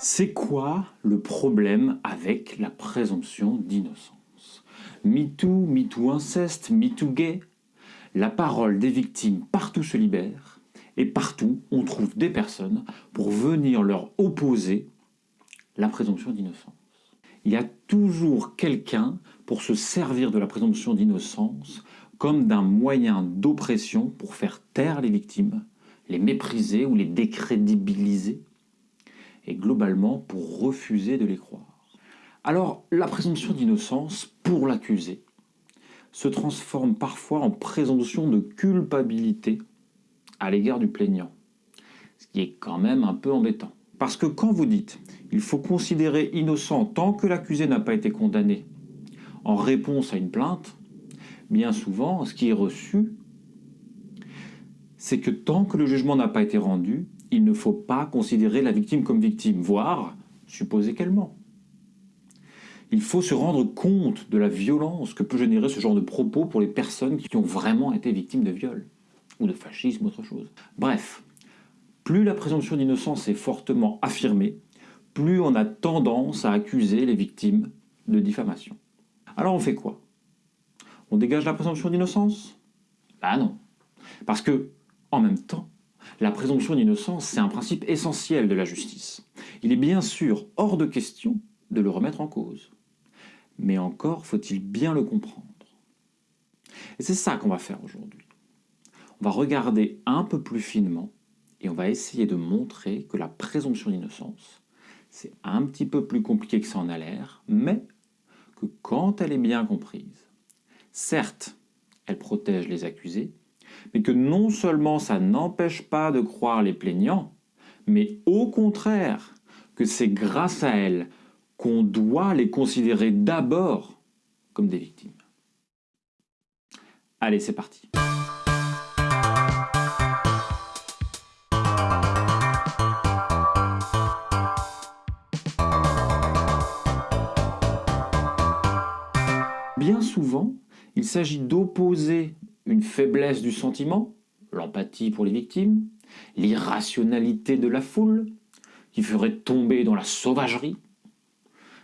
C'est quoi le problème avec la présomption d'innocence? MeToo, MeToo inceste, MeToo gay. La parole des victimes partout se libère et partout on trouve des personnes pour venir leur opposer la présomption d'innocence. Il y a toujours quelqu'un pour se servir de la présomption d'innocence comme d'un moyen d'oppression pour faire taire les victimes, les mépriser ou les décrédibiliser et globalement pour refuser de les croire. Alors, la présomption d'innocence pour l'accusé se transforme parfois en présomption de culpabilité à l'égard du plaignant, ce qui est quand même un peu embêtant. Parce que quand vous dites « il faut considérer innocent tant que l'accusé n'a pas été condamné » en réponse à une plainte, bien souvent, ce qui est reçu, c'est que tant que le jugement n'a pas été rendu, il ne faut pas considérer la victime comme victime, voire supposer qu'elle ment. Il faut se rendre compte de la violence que peut générer ce genre de propos pour les personnes qui ont vraiment été victimes de viol, ou de fascisme, autre chose. Bref, plus la présomption d'innocence est fortement affirmée, plus on a tendance à accuser les victimes de diffamation. Alors on fait quoi? On dégage la présomption d'innocence? Bah non. Parce que, en même temps, la présomption d'innocence, c'est un principe essentiel de la justice. Il est bien sûr hors de question de le remettre en cause. Mais encore faut-il bien le comprendre. Et c'est ça qu'on va faire aujourd'hui. On va regarder un peu plus finement et on va essayer de montrer que la présomption d'innocence, c'est un petit peu plus compliqué que ça en a l'air, mais que quand elle est bien comprise, certes, elle protège les accusés, mais que non seulement ça n'empêche pas de croire les plaignants, mais au contraire, que c'est grâce à elle qu'on doit les considérer d'abord comme des victimes. Allez, c'est parti. Bien souvent, il s'agit d'opposer une faiblesse du sentiment, l'empathie pour les victimes, l'irrationalité de la foule, qui ferait tomber dans la sauvagerie,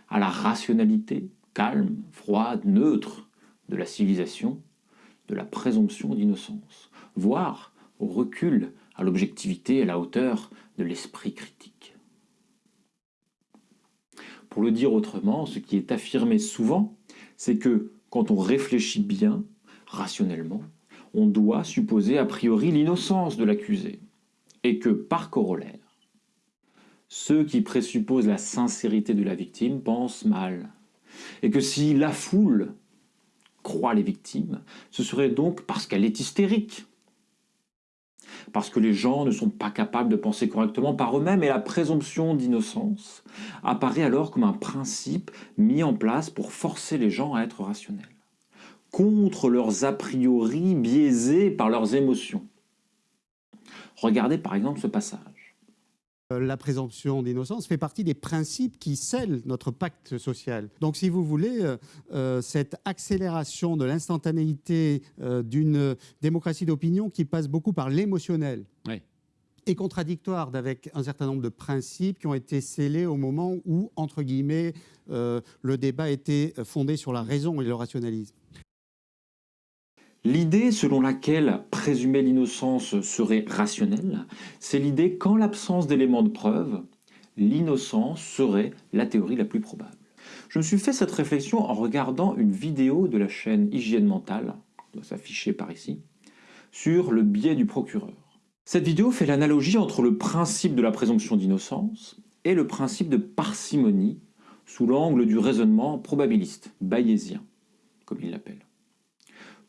à la rationalité, calme, froide, neutre, de la civilisation, de la présomption d'innocence, voire au recul à l'objectivité à la hauteur de l'esprit critique. Pour le dire autrement, ce qui est affirmé souvent, c'est que quand on réfléchit bien, rationnellement, on doit supposer a priori l'innocence de l'accusé, et que, par corollaire, ceux qui présupposent la sincérité de la victime pensent mal, et que si la foule croit les victimes, ce serait donc parce qu'elle est hystérique, parce que les gens ne sont pas capables de penser correctement par eux-mêmes et la présomption d'innocence apparaît alors comme un principe mis en place pour forcer les gens à être rationnels contre leurs a priori biaisés par leurs émotions. Regardez par exemple ce passage. Euh, la présomption d'innocence fait partie des principes qui scellent notre pacte social. Donc si vous voulez, euh, euh, cette accélération de l'instantanéité d'une démocratie d'opinion qui passe beaucoup par l'émotionnel, est contradictoire avec un certain nombre de principes qui ont été scellés au moment où, entre guillemets, le débat était fondé sur la raison et le rationalisme. L'idée selon laquelle présumer l'innocence serait rationnelle, c'est l'idée qu'en l'absence d'éléments de preuve, l'innocence serait la théorie la plus probable. Je me suis fait cette réflexion en regardant une vidéo de la chaîne Hygiène Mentale, qui doit s'afficher par ici, sur le biais du procureur. Cette vidéo fait l'analogie entre le principe de la présomption d'innocence et le principe de parcimonie sous l'angle du raisonnement probabiliste, bayésien, comme il l'appelle.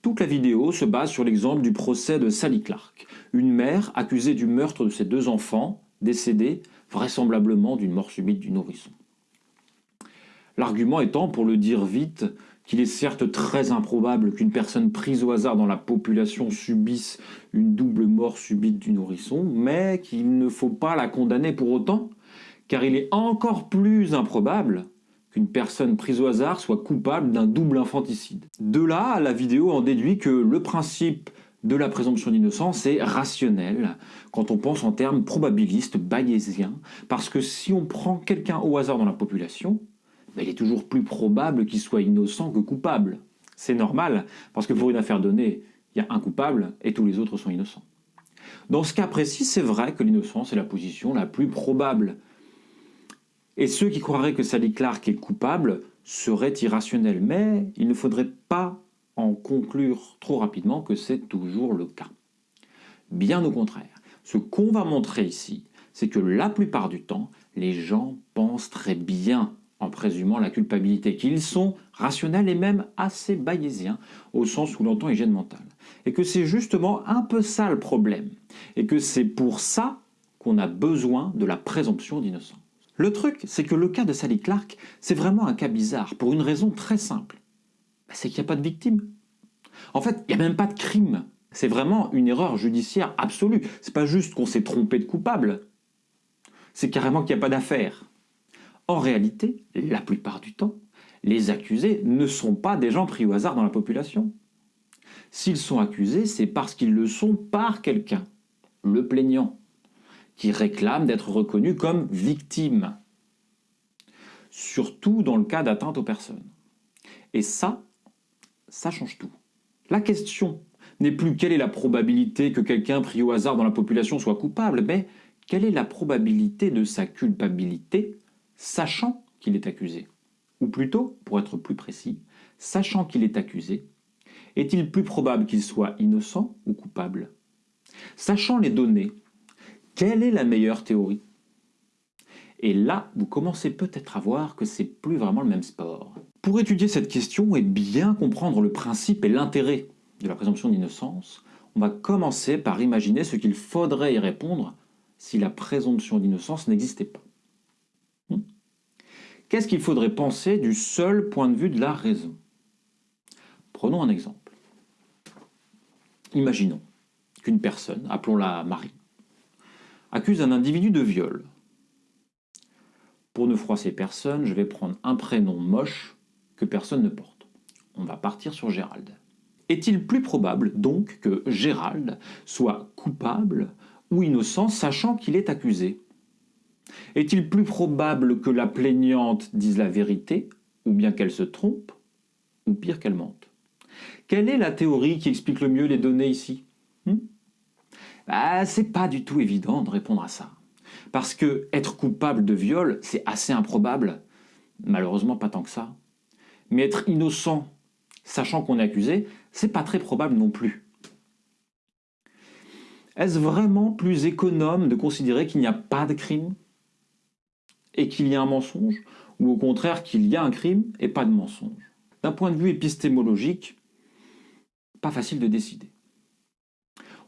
Toute la vidéo se base sur l'exemple du procès de Sally Clark, une mère accusée du meurtre de ses deux enfants, décédés vraisemblablement d'une mort subite du nourrisson. L'argument étant, pour le dire vite, qu'il est certes très improbable qu'une personne prise au hasard dans la population subisse une double mort subite du nourrisson, mais qu'il ne faut pas la condamner pour autant, car il est encore plus improbable qu'une personne prise au hasard soit coupable d'un double infanticide. De là, la vidéo en déduit que le principe de la présomption d'innocence est rationnel quand on pense en termes probabilistes, bayésiens, parce que si on prend quelqu'un au hasard dans la population, ben, il est toujours plus probable qu'il soit innocent que coupable. C'est normal, parce que pour une affaire donnée, il y a un coupable et tous les autres sont innocents. Dans ce cas précis, c'est vrai que l'innocence est la position la plus probable. Et ceux qui croiraient que Sally Clark est coupable seraient irrationnels. Mais il ne faudrait pas en conclure trop rapidement que c'est toujours le cas. Bien au contraire, ce qu'on va montrer ici, c'est que la plupart du temps, les gens pensent très bien en présumant la culpabilité, qu'ils sont rationnels et même assez bayésiens, au sens où l'entend hygiène mentale. Et que c'est justement un peu ça le problème. Et que c'est pour ça qu'on a besoin de la présomption d'innocence. Le truc, c'est que le cas de Sally Clark, c'est vraiment un cas bizarre, pour une raison très simple. Bah, c'est qu'il n'y a pas de victime. En fait, il n'y a même pas de crime. C'est vraiment une erreur judiciaire absolue. C'est pas juste qu'on s'est trompé de coupable. C'est carrément qu'il n'y a pas d'affaire. En réalité, la plupart du temps, les accusés ne sont pas des gens pris au hasard dans la population. S'ils sont accusés, c'est parce qu'ils le sont par quelqu'un, le plaignant, qui réclame d'être reconnu comme victime. Surtout dans le cas d'atteinte aux personnes. Et ça, ça change tout. La question n'est plus quelle est la probabilité que quelqu'un pris au hasard dans la population soit coupable, mais quelle est la probabilité de sa culpabilité, sachant qu'il est accusé? Ou plutôt, pour être plus précis, sachant qu'il est accusé, est-il plus probable qu'il soit innocent ou coupable? Sachant les données, quelle est la meilleure théorie? Et là, vous commencez peut-être à voir que c'est plus vraiment le même sport. Pour étudier cette question et bien comprendre le principe et l'intérêt de la présomption d'innocence, on va commencer par imaginer ce qu'il faudrait y répondre si la présomption d'innocence n'existait pas. Hmm? Qu'est-ce qu'il faudrait penser du seul point de vue de la raison? Prenons un exemple. Imaginons qu'une personne, appelons-la Marie, accuse un individu de viol. Pour ne froisser personne, je vais prendre un prénom moche que personne ne porte. On va partir sur Gérald. Est-il plus probable donc que Gérald soit coupable ou innocent sachant qu'il est accusé? Est-il plus probable que la plaignante dise la vérité ou bien qu'elle se trompe ou pire qu'elle mente? Quelle est la théorie qui explique le mieux les données ici? Hmm? Bah, C'est pas du tout évident de répondre à ça. Parce que être coupable de viol, c'est assez improbable. Malheureusement, pas tant que ça. Mais être innocent, sachant qu'on est accusé, c'est pas très probable non plus. Est-ce vraiment plus économe de considérer qu'il n'y a pas de crime et qu'il y a un mensonge, ou au contraire qu'il y a un crime et pas de mensonge? D'un point de vue épistémologique, pas facile de décider.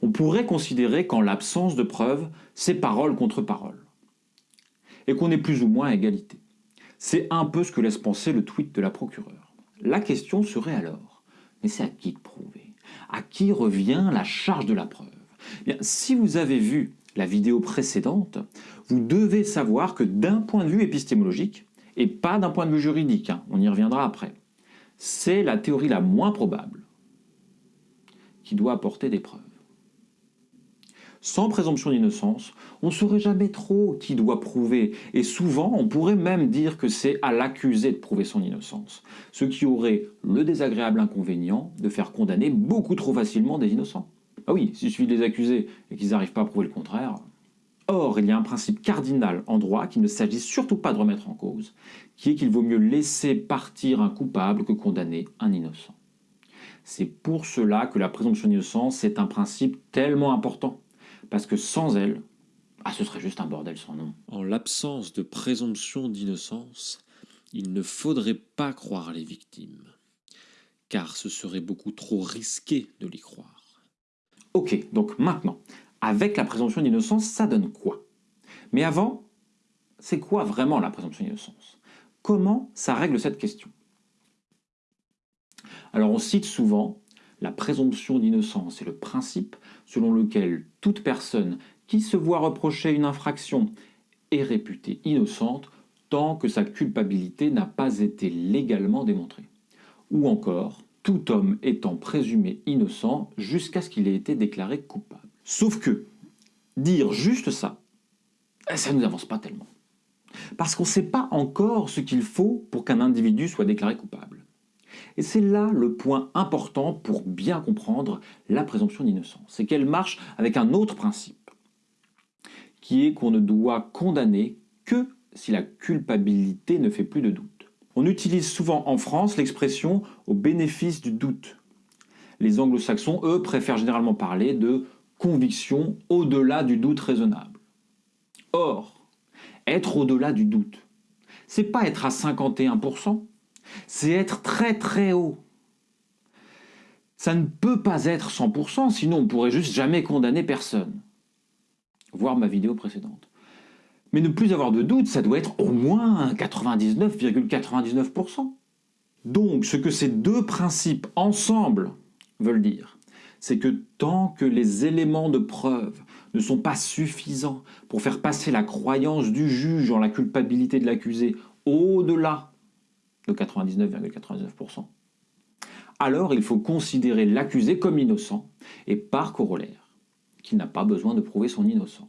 On pourrait considérer qu'en l'absence de preuves, c'est parole contre parole, et qu'on est plus ou moins à égalité. C'est un peu ce que laisse penser le tweet de la procureure. La question serait alors, mais c'est à qui de prouver? À qui revient la charge de la preuve? Bien, Si vous avez vu la vidéo précédente, vous devez savoir que d'un point de vue épistémologique, et pas d'un point de vue juridique, hein, on y reviendra après, c'est la théorie la moins probable qui doit apporter des preuves. Sans présomption d'innocence, on ne saurait jamais trop qui doit prouver, et souvent on pourrait même dire que c'est à l'accusé de prouver son innocence, ce qui aurait le désagréable inconvénient de faire condamner beaucoup trop facilement des innocents. Ah oui, s'il suffit de les accuser et qu'ils n'arrivent pas à prouver le contraire. Or, il y a un principe cardinal en droit qu'il ne s'agit surtout pas de remettre en cause, qui est qu'il vaut mieux laisser partir un coupable que condamner un innocent. C'est pour cela que la présomption d'innocence est un principe tellement important parce que sans elle, ah, ce serait juste un bordel sans nom. En l'absence de présomption d'innocence, il ne faudrait pas croire les victimes, car ce serait beaucoup trop risqué de les croire. Ok, donc maintenant, avec la présomption d'innocence, ça donne quoi? Mais avant, c'est quoi vraiment la présomption d'innocence? Comment ça règle cette question? Alors on cite souvent la présomption d'innocence est le principe selon lequel toute personne qui se voit reprocher une infraction est réputée innocente tant que sa culpabilité n'a pas été légalement démontrée. Ou encore, tout homme étant présumé innocent jusqu'à ce qu'il ait été déclaré coupable. Sauf que, dire juste ça, ça ne nous avance pas tellement. Parce qu'on ne sait pas encore ce qu'il faut pour qu'un individu soit déclaré coupable. Et c'est là le point important pour bien comprendre la présomption d'innocence. C'est qu'elle marche avec un autre principe, qui est qu'on ne doit condamner que si la culpabilité ne fait plus de doute. On utilise souvent en France l'expression au bénéfice du doute. Les anglo-saxons, eux, préfèrent généralement parler de conviction au-delà du doute raisonnable. Or, être au-delà du doute, c'est pas être à 51%, c'est être très très haut. Ça ne peut pas être 100%, sinon on pourrait juste jamais condamner personne. Voir ma vidéo précédente. Mais ne plus avoir de doute, ça doit être au moins 99,99%. Donc, ce que ces deux principes ensemble veulent dire, c'est que tant que les éléments de preuve ne sont pas suffisants pour faire passer la croyance du juge en la culpabilité de l'accusé au-delà de 99,99%, alors il faut considérer l'accusé comme innocent et par corollaire qu'il n'a pas besoin de prouver son innocence.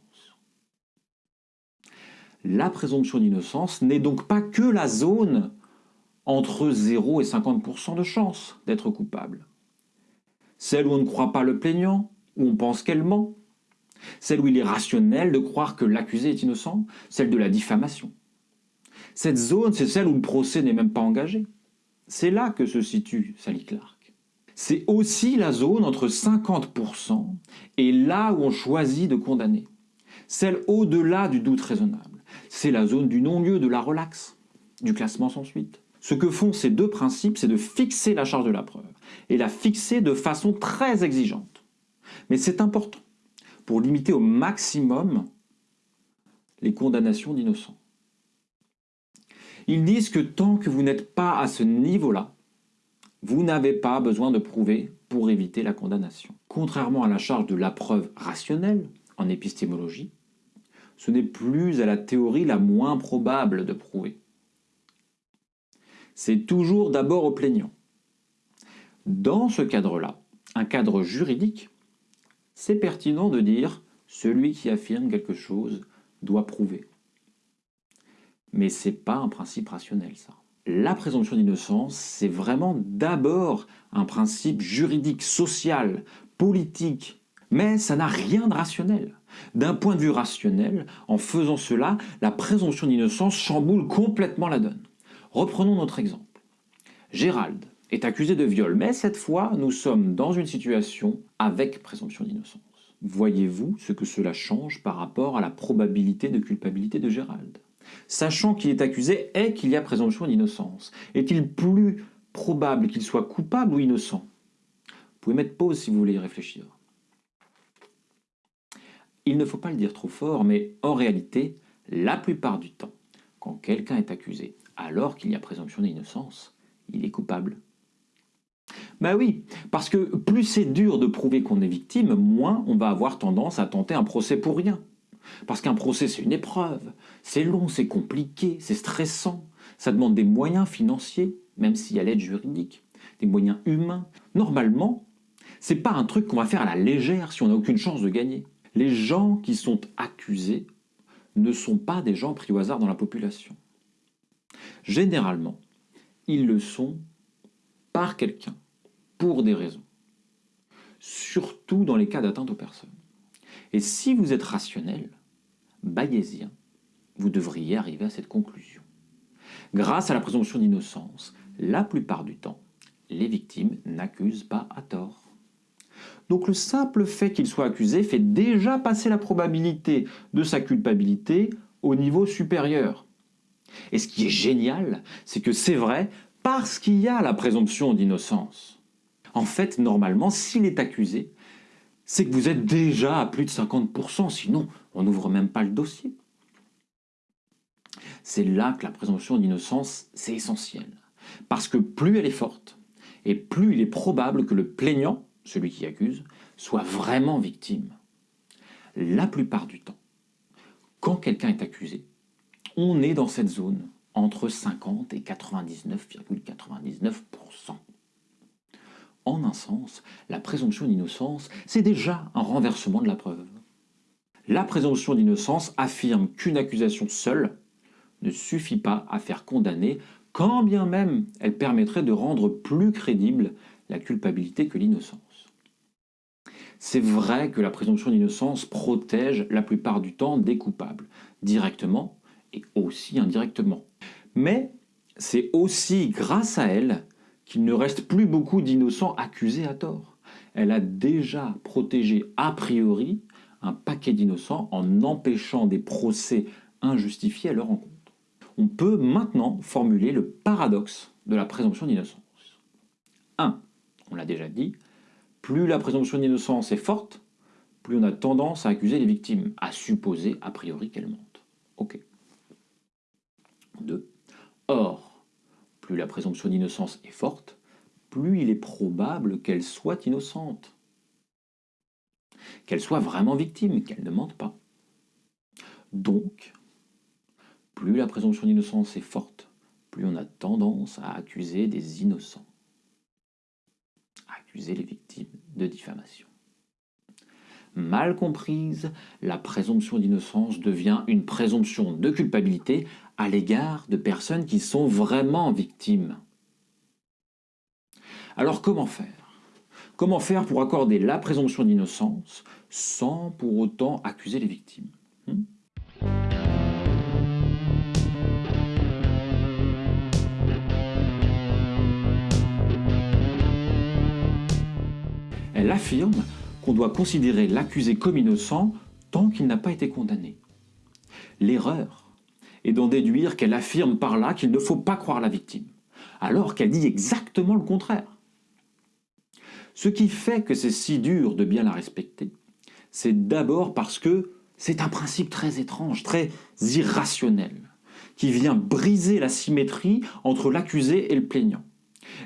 La présomption d'innocence n'est donc pas que la zone entre 0 et 50% de chance d'être coupable. Celle où on ne croit pas le plaignant, où on pense qu'elle ment, celle où il est rationnel de croire que l'accusé est innocent, celle de la diffamation. Cette zone, c'est celle où le procès n'est même pas engagé. C'est là que se situe Sally Clark. C'est aussi la zone entre 50% et là où on choisit de condamner. Celle au-delà du doute raisonnable. C'est la zone du non-lieu, de la relaxe, du classement sans suite. Ce que font ces deux principes, c'est de fixer la charge de la preuve, et la fixer de façon très exigeante. Mais c'est important pour limiter au maximum les condamnations d'innocents. Ils disent que tant que vous n'êtes pas à ce niveau-là, vous n'avez pas besoin de prouver pour éviter la condamnation. Contrairement à la charge de la preuve rationnelle en épistémologie, ce n'est plus à la théorie la moins probable de prouver. C'est toujours d'abord au plaignant. Dans ce cadre-là, un cadre juridique, c'est pertinent de dire celui qui affirme quelque chose doit prouver. Mais ce n'est pas un principe rationnel, ça. La présomption d'innocence, c'est vraiment d'abord un principe juridique, social, politique, mais ça n'a rien de rationnel. D'un point de vue rationnel, en faisant cela, la présomption d'innocence chamboule complètement la donne. Reprenons notre exemple. Gérald est accusé de viol, mais cette fois, nous sommes dans une situation avec présomption d'innocence. Voyez-vous ce que cela change par rapport à la probabilité de culpabilité de Gérald? Sachant qu'il est accusé et qu'il y a présomption d'innocence, est-il plus probable qu'il soit coupable ou innocent? Vous pouvez mettre pause si vous voulez y réfléchir. Il ne faut pas le dire trop fort, mais en réalité, la plupart du temps, quand quelqu'un est accusé alors qu'il y a présomption d'innocence, il est coupable. Ben oui, parce que plus c'est dur de prouver qu'on est victime, moins on va avoir tendance à tenter un procès pour rien. Parce qu'un procès, c'est une épreuve. C'est long, c'est compliqué, c'est stressant. Ça demande des moyens financiers, même s'il y a l'aide juridique, des moyens humains. Normalement, c'est pas un truc qu'on va faire à la légère si on n'a aucune chance de gagner. Les gens qui sont accusés ne sont pas des gens pris au hasard dans la population. Généralement, ils le sont par quelqu'un, pour des raisons. Surtout dans les cas d'atteinte aux personnes. Et si vous êtes rationnel, bayésien, vous devriez arriver à cette conclusion. Grâce à la présomption d'innocence, la plupart du temps, les victimes n'accusent pas à tort. Donc le simple fait qu'il soit accusé fait déjà passer la probabilité de sa culpabilité au niveau supérieur. Et ce qui est génial, c'est que c'est vrai parce qu'il y a la présomption d'innocence. En fait, normalement, s'il est accusé, c'est que vous êtes déjà à plus de 50%, sinon on n'ouvre même pas le dossier. C'est là que la présomption d'innocence, c'est essentiel. Parce que plus elle est forte, et plus il est probable que le plaignant, celui qui accuse, soit vraiment victime. La plupart du temps, quand quelqu'un est accusé, on est dans cette zone entre 50 et 99,99%. En un sens, la présomption d'innocence, c'est déjà un renversement de la preuve. La présomption d'innocence affirme qu'une accusation seule ne suffit pas à faire condamner, quand bien même elle permettrait de rendre plus crédible la culpabilité que l'innocence. C'est vrai que la présomption d'innocence protège la plupart du temps des coupables, directement et aussi indirectement. Mais c'est aussi grâce à elle qu'il ne reste plus beaucoup d'innocents accusés à tort. Elle a déjà protégé a priori un paquet d'innocents en empêchant des procès injustifiés à leur encontre. On peut maintenant formuler le paradoxe de la présomption d'innocence. 1. On l'a déjà dit, plus la présomption d'innocence est forte, plus on a tendance à accuser les victimes, à supposer a priori qu'elles mentent. Ok. 2. Or, plus la présomption d'innocence est forte, plus il est probable qu'elle soit innocente. Qu'elle soit vraiment victime, qu'elle ne mente pas. Donc, plus la présomption d'innocence est forte, plus on a tendance à accuser des innocents accuser les victimes de diffamation. Mal comprise, la présomption d'innocence devient une présomption de culpabilité à l'égard de personnes qui sont vraiment victimes. Alors comment faire? Comment faire pour accorder la présomption d'innocence sans pour autant accuser les victimes hmm Elle affirme qu'on doit considérer l'accusé comme innocent tant qu'il n'a pas été condamné. L'erreur est d'en déduire qu'elle affirme par là qu'il ne faut pas croire la victime, alors qu'elle dit exactement le contraire. Ce qui fait que c'est si dur de bien la respecter, c'est d'abord parce que c'est un principe très étrange, très irrationnel, qui vient briser la symétrie entre l'accusé et le plaignant.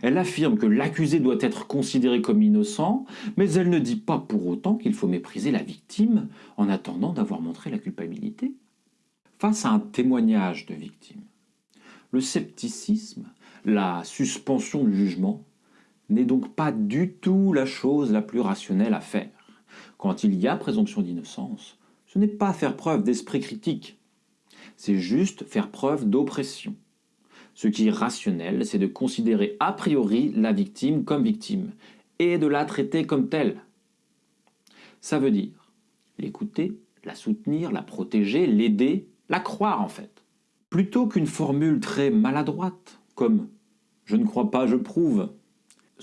Elle affirme que l'accusé doit être considéré comme innocent, mais elle ne dit pas pour autant qu'il faut mépriser la victime en attendant d'avoir montré la culpabilité. Face à un témoignage de victime, le scepticisme, la suspension du jugement, n'est donc pas du tout la chose la plus rationnelle à faire. Quand il y a présomption d'innocence, ce n'est pas faire preuve d'esprit critique, c'est juste faire preuve d'oppression. Ce qui est rationnel, c'est de considérer a priori la victime comme victime et de la traiter comme telle. Ça veut dire l'écouter, la soutenir, la protéger, l'aider, la croire en fait. Plutôt qu'une formule très maladroite comme « je ne crois pas, je prouve »,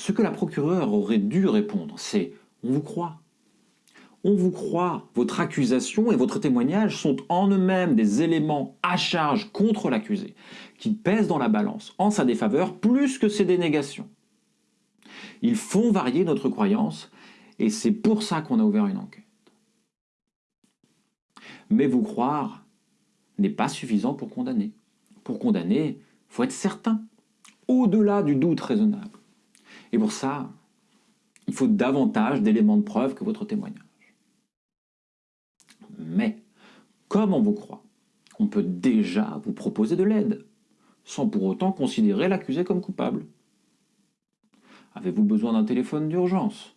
ce que la procureure aurait dû répondre, c'est « on vous croit ». On vous croit, votre accusation et votre témoignage sont en eux-mêmes des éléments à charge contre l'accusé, qui pèsent dans la balance en sa défaveur plus que ses dénégations. Ils font varier notre croyance et c'est pour ça qu'on a ouvert une enquête. Mais vous croire n'est pas suffisant pour condamner. Pour condamner, il faut être certain, au-delà du doute raisonnable. Et pour ça, il faut davantage d'éléments de preuve que votre témoignage. Mais, comme on vous croit, on peut déjà vous proposer de l'aide, sans pour autant considérer l'accusé comme coupable. Avez-vous besoin d'un téléphone d'urgence?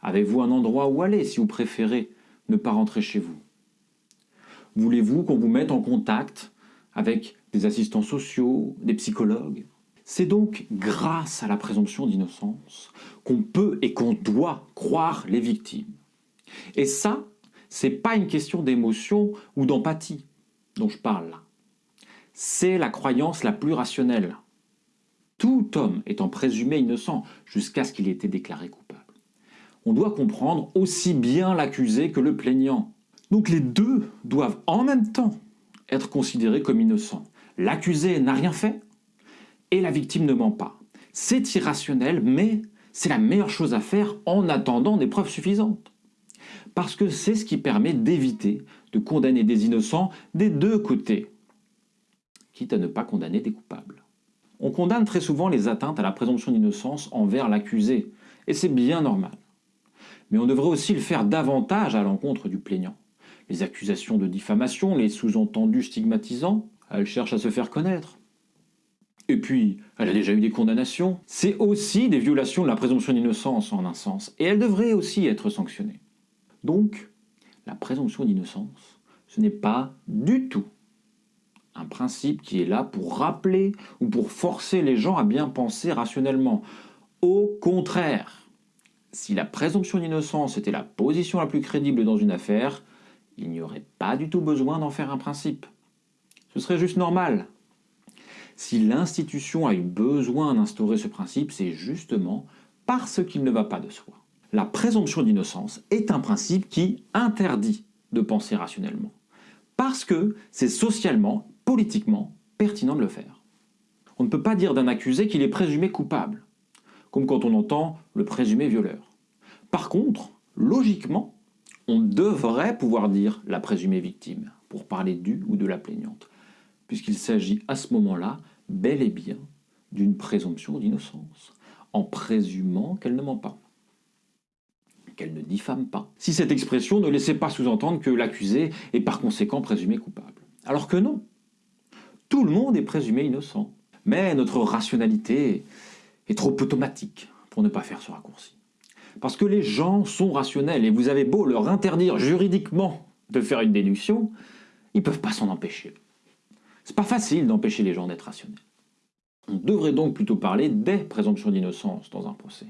Avez-vous un endroit où aller si vous préférez ne pas rentrer chez vous? Voulez-vous qu'on vous mette en contact avec des assistants sociaux, des psychologues? C'est donc grâce à la présomption d'innocence qu'on peut et qu'on doit croire les victimes. Et ça, c'est pas une question d'émotion ou d'empathie dont je parle là. C'est la croyance la plus rationnelle. Tout homme étant présumé innocent jusqu'à ce qu'il ait été déclaré coupable. On doit comprendre aussi bien l'accusé que le plaignant. Donc les deux doivent en même temps être considérés comme innocents. L'accusé n'a rien fait et la victime ne ment pas. C'est irrationnel, mais c'est la meilleure chose à faire en attendant des preuves suffisantes parce que c'est ce qui permet d'éviter de condamner des innocents des deux côtés, quitte à ne pas condamner des coupables. On condamne très souvent les atteintes à la présomption d'innocence envers l'accusé, et c'est bien normal. Mais on devrait aussi le faire davantage à l'encontre du plaignant. Les accusations de diffamation, les sous-entendus stigmatisants, elles cherchent à se faire connaître. Et puis, elle a déjà eu des condamnations. C'est aussi des violations de la présomption d'innocence en un sens, et elle devrait aussi être sanctionnée. Donc, la présomption d'innocence, ce n'est pas du tout un principe qui est là pour rappeler ou pour forcer les gens à bien penser rationnellement. Au contraire, si la présomption d'innocence était la position la plus crédible dans une affaire, il n'y aurait pas du tout besoin d'en faire un principe. Ce serait juste normal. Si l'institution a eu besoin d'instaurer ce principe, c'est justement parce qu'il ne va pas de soi. La présomption d'innocence est un principe qui interdit de penser rationnellement. Parce que c'est socialement, politiquement, pertinent de le faire. On ne peut pas dire d'un accusé qu'il est présumé coupable, comme quand on entend le présumé violeur. Par contre, logiquement, on devrait pouvoir dire la présumée victime, pour parler du ou de la plaignante, puisqu'il s'agit à ce moment-là bel et bien d'une présomption d'innocence, en présumant qu'elle ne ment pas qu'elle ne diffame pas. Si cette expression ne laissait pas sous-entendre que l'accusé est par conséquent présumé coupable. Alors que non. Tout le monde est présumé innocent. Mais notre rationalité est trop automatique pour ne pas faire ce raccourci. Parce que les gens sont rationnels et vous avez beau leur interdire juridiquement de faire une déduction, ils ne peuvent pas s'en empêcher. C'est pas facile d'empêcher les gens d'être rationnels. On devrait donc plutôt parler des présomptions d'innocence dans un procès,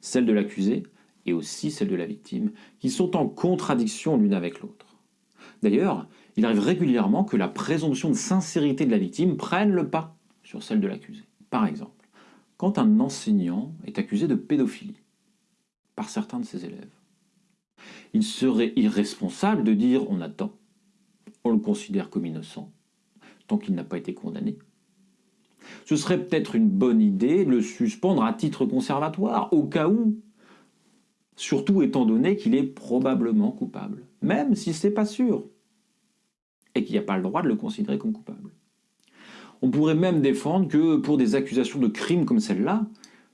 celle de l'accusé et aussi celle de la victime, qui sont en contradiction l'une avec l'autre. D'ailleurs, il arrive régulièrement que la présomption de sincérité de la victime prenne le pas sur celle de l'accusé. Par exemple, quand un enseignant est accusé de pédophilie par certains de ses élèves, il serait irresponsable de dire on attend, on le considère comme innocent, tant qu'il n'a pas été condamné. Ce serait peut-être une bonne idée de le suspendre à titre conservatoire, au cas où surtout étant donné qu'il est probablement coupable, même si ce n'est pas sûr, et qu'il n'y a pas le droit de le considérer comme coupable. On pourrait même défendre que pour des accusations de crime comme celle-là,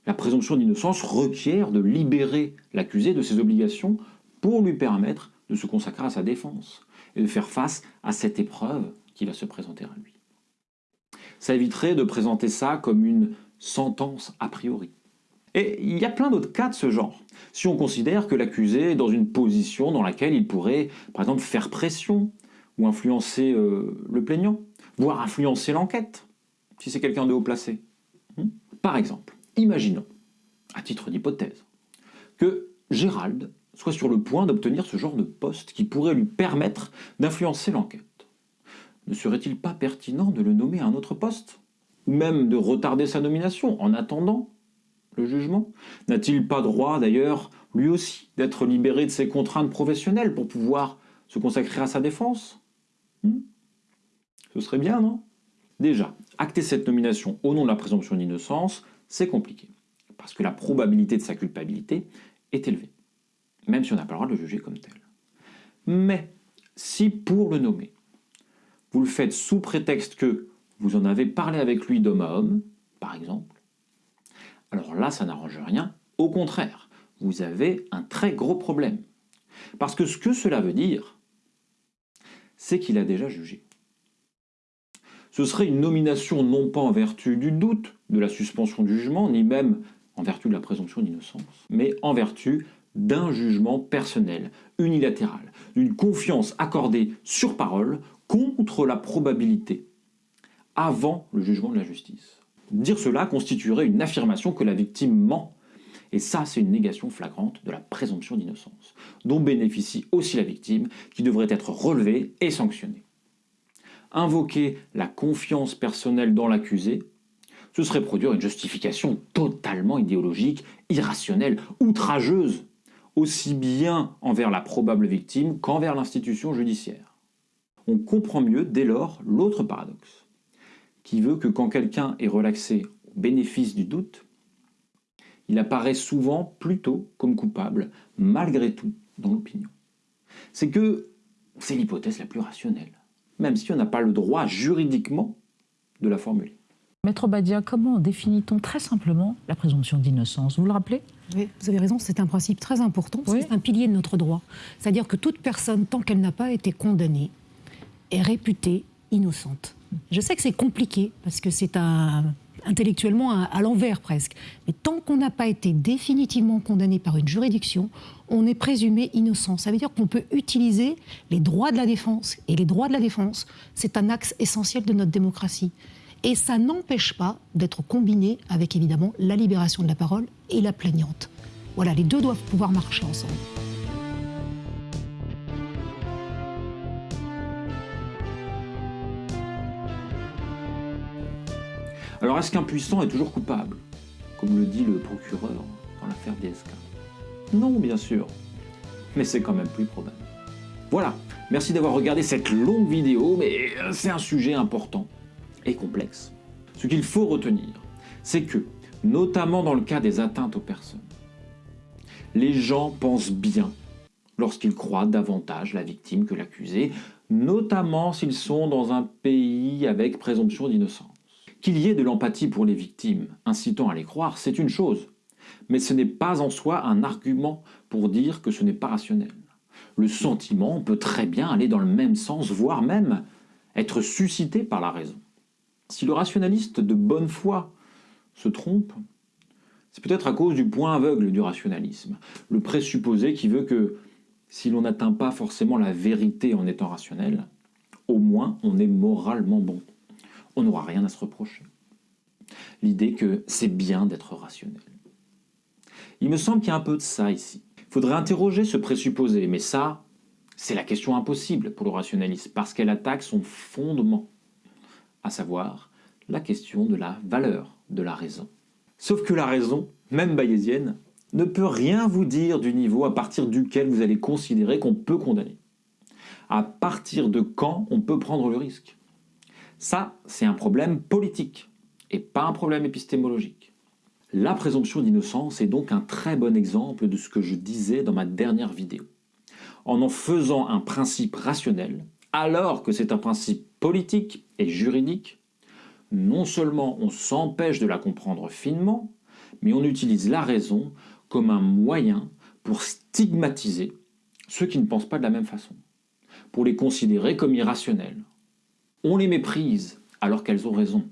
la présomption d'innocence requiert de libérer l'accusé de ses obligations pour lui permettre de se consacrer à sa défense et de faire face à cette épreuve qui va se présenter à lui. Ça éviterait de présenter ça comme une sentence a priori. Et il y a plein d'autres cas de ce genre. Si on considère que l'accusé est dans une position dans laquelle il pourrait, par exemple, faire pression ou influencer euh, le plaignant, voire influencer l'enquête, si c'est quelqu'un de haut placé. Hmm? Par exemple, imaginons, à titre d'hypothèse, que Gérald soit sur le point d'obtenir ce genre de poste qui pourrait lui permettre d'influencer l'enquête. Ne serait-il pas pertinent de le nommer à un autre poste? Ou même de retarder sa nomination en attendant le jugement? N'a-t-il pas droit d'ailleurs, lui aussi, d'être libéré de ses contraintes professionnelles pour pouvoir se consacrer à sa défense? Hmm? Ce serait bien, non? Déjà, acter cette nomination au nom de la présomption d'innocence, c'est compliqué, parce que la probabilité de sa culpabilité est élevée, même si on n'a pas le droit de le juger comme tel. Mais si pour le nommer, vous le faites sous prétexte que vous en avez parlé avec lui d'homme à homme, par exemple, alors là, ça n'arrange rien. Au contraire, vous avez un très gros problème. Parce que ce que cela veut dire, c'est qu'il a déjà jugé. Ce serait une nomination non pas en vertu du doute, de la suspension du jugement, ni même en vertu de la présomption d'innocence, mais en vertu d'un jugement personnel, unilatéral, d'une confiance accordée sur parole contre la probabilité, avant le jugement de la justice. Dire cela constituerait une affirmation que la victime ment. Et ça, c'est une négation flagrante de la présomption d'innocence, dont bénéficie aussi la victime, qui devrait être relevée et sanctionnée. Invoquer la confiance personnelle dans l'accusé, ce serait produire une justification totalement idéologique, irrationnelle, outrageuse, aussi bien envers la probable victime qu'envers l'institution judiciaire. On comprend mieux dès lors l'autre paradoxe qui veut que quand quelqu'un est relaxé au bénéfice du doute, il apparaît souvent plutôt comme coupable, malgré tout, dans l'opinion. C'est que c'est l'hypothèse la plus rationnelle, même si on n'a pas le droit juridiquement de la formuler. Maître Badia, comment définit-on très simplement la présomption d'innocence? Vous le rappelez? Oui, vous avez raison, c'est un principe très important, c'est un pilier de notre droit. C'est-à-dire que toute personne, tant qu'elle n'a pas été condamnée, est réputée innocente. Je sais que c'est compliqué parce que c'est intellectuellement à, l'envers presque. Mais tant qu'on n'a pas été définitivement condamné par une juridiction, on est présumé innocent. Ça veut dire qu'on peut utiliser les droits de la défense. Et les droits de la défense, c'est un axe essentiel de notre démocratie. Et ça n'empêche pas d'être combiné avec évidemment la libération de la parole et la plaignante. Voilà, les deux doivent pouvoir marcher ensemble. Alors est-ce qu'un puissant est toujours coupable Comme le dit le procureur dans l'affaire DSK. Non, bien sûr. Mais c'est quand même plus probable. Voilà, merci d'avoir regardé cette longue vidéo, mais c'est un sujet important et complexe. Ce qu'il faut retenir, c'est que, notamment dans le cas des atteintes aux personnes, les gens pensent bien lorsqu'ils croient davantage la victime que l'accusé, notamment s'ils sont dans un pays avec présomption d'innocence. Qu'il y ait de l'empathie pour les victimes, incitant à les croire, c'est une chose. Mais ce n'est pas en soi un argument pour dire que ce n'est pas rationnel. Le sentiment peut très bien aller dans le même sens, voire même être suscité par la raison. Si le rationaliste de bonne foi se trompe, c'est peut-être à cause du point aveugle du rationalisme, le présupposé qui veut que si l'on n'atteint pas forcément la vérité en étant rationnel, au moins on est moralement bon on n'aura rien à se reprocher. L'idée que c'est bien d'être rationnel. Il me semble qu'il y a un peu de ça ici. Il faudrait interroger ce présupposé, mais ça, c'est la question impossible pour le rationaliste, parce qu'elle attaque son fondement, à savoir la question de la valeur de la raison. Sauf que la raison, même bayésienne, ne peut rien vous dire du niveau à partir duquel vous allez considérer qu'on peut condamner. À partir de quand on peut prendre le risque? Ça, c'est un problème politique et pas un problème épistémologique. La présomption d'innocence est donc un très bon exemple de ce que je disais dans ma dernière vidéo. En en faisant un principe rationnel, alors que c'est un principe politique et juridique, non seulement on s'empêche de la comprendre finement, mais on utilise la raison comme un moyen pour stigmatiser ceux qui ne pensent pas de la même façon, pour les considérer comme irrationnels, on les méprise alors qu'elles ont raison.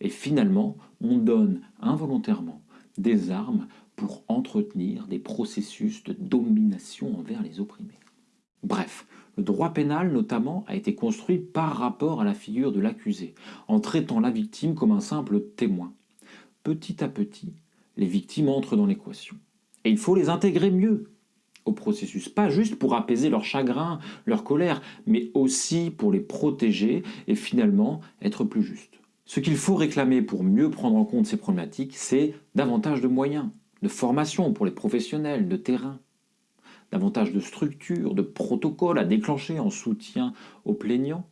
Et finalement, on donne involontairement des armes pour entretenir des processus de domination envers les opprimés. Bref, le droit pénal notamment a été construit par rapport à la figure de l'accusé, en traitant la victime comme un simple témoin. Petit à petit, les victimes entrent dans l'équation. Et il faut les intégrer mieux, processus, pas juste pour apaiser leur chagrin, leur colère, mais aussi pour les protéger et finalement être plus juste. Ce qu'il faut réclamer pour mieux prendre en compte ces problématiques, c'est davantage de moyens, de formation pour les professionnels, de terrain, davantage de structures, de protocoles à déclencher en soutien aux plaignants,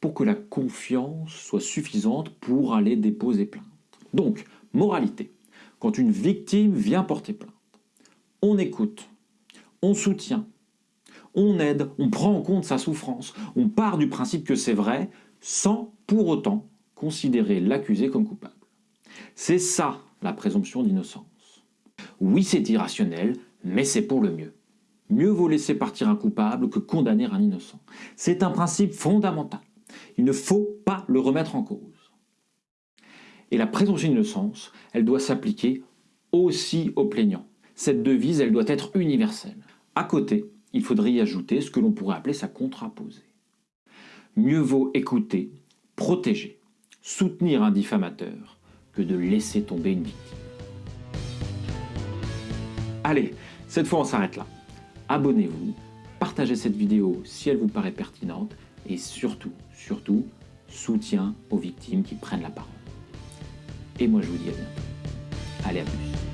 pour que la confiance soit suffisante pour aller déposer plainte. Donc, moralité, quand une victime vient porter plainte, on écoute, on soutient, on aide, on prend en compte sa souffrance, on part du principe que c'est vrai, sans pour autant considérer l'accusé comme coupable. C'est ça la présomption d'innocence. Oui, c'est irrationnel, mais c'est pour le mieux. Mieux vaut laisser partir un coupable que condamner un innocent. C'est un principe fondamental. Il ne faut pas le remettre en cause. Et la présomption d'innocence, elle doit s'appliquer aussi aux plaignants. Cette devise, elle doit être universelle. À côté, il faudrait y ajouter ce que l'on pourrait appeler sa contraposée. Mieux vaut écouter, protéger, soutenir un diffamateur que de laisser tomber une victime. Allez, cette fois on s'arrête là. Abonnez-vous, partagez cette vidéo si elle vous paraît pertinente et surtout, surtout, soutien aux victimes qui prennent la parole. Et moi je vous dis à bientôt. Allez à plus.